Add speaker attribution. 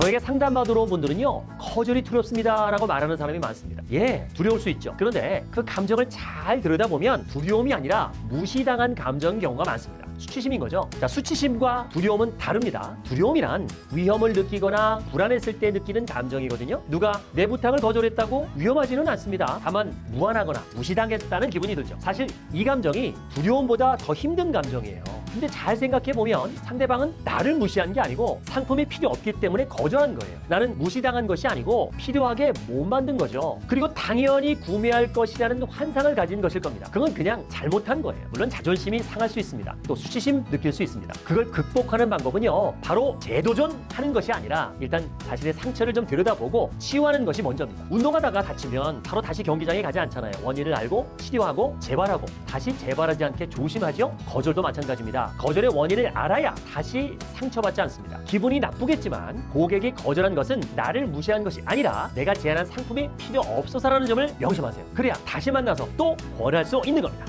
Speaker 1: 저에게 상담받으러 온 분들은요 거절이 두렵습니다 라고 말하는 사람이 많습니다. 예 두려울 수 있죠. 그런데 그 감정을 잘 들여다보면 두려움이 아니라 무시당한 감정인 경우가 많습니다. 수치심인 거죠. 자 수치심과 두려움은 다릅니다. 두려움이란 위험을 느끼거나 불안했을 때 느끼는 감정이거든요. 누가 내 부탁을 거절했다고 위험하지는 않습니다. 다만 무안하거나 무시당했다는 기분이 들죠. 사실 이 감정이 두려움보다 더 힘든 감정이에요 근데 잘 생각해 보면 상대방은 나를 무시한 게 아니고 상품이 필요 없기 때문에 거절한 거예요. 나는 무시당한 것이 아니고 필요하게 못 만든 거죠. 그리고 당연히 구매할 것이라는 환상을 가진 것일 겁니다. 그건 그냥 잘못한 거예요. 물론 자존심이 상할 수 있습니다. 또 수치심 느낄 수 있습니다. 그걸 극복하는 방법은요. 바로 재도전하는 것이 아니라 일단 자신의 상처를 좀 들여다보고 치유하는 것이 먼저입니다. 운동하다가 다치면 바로 다시 경기장에 가지 않잖아요. 원인을 알고 치료하고 재발하고 다시 재발하지 않게 조심하죠. 거절도 마찬가지입니다. 거절의 원인을 알아야 다시 상처받지 않습니다. 기분이 나쁘겠지만 고객이 거절한 것은 나를 무시한 것이 아니라 내가 제안한 상품이 필요 없어서라는 점을 명심하세요. 그래야 다시 만나서 또 권할 수 있는 겁니다.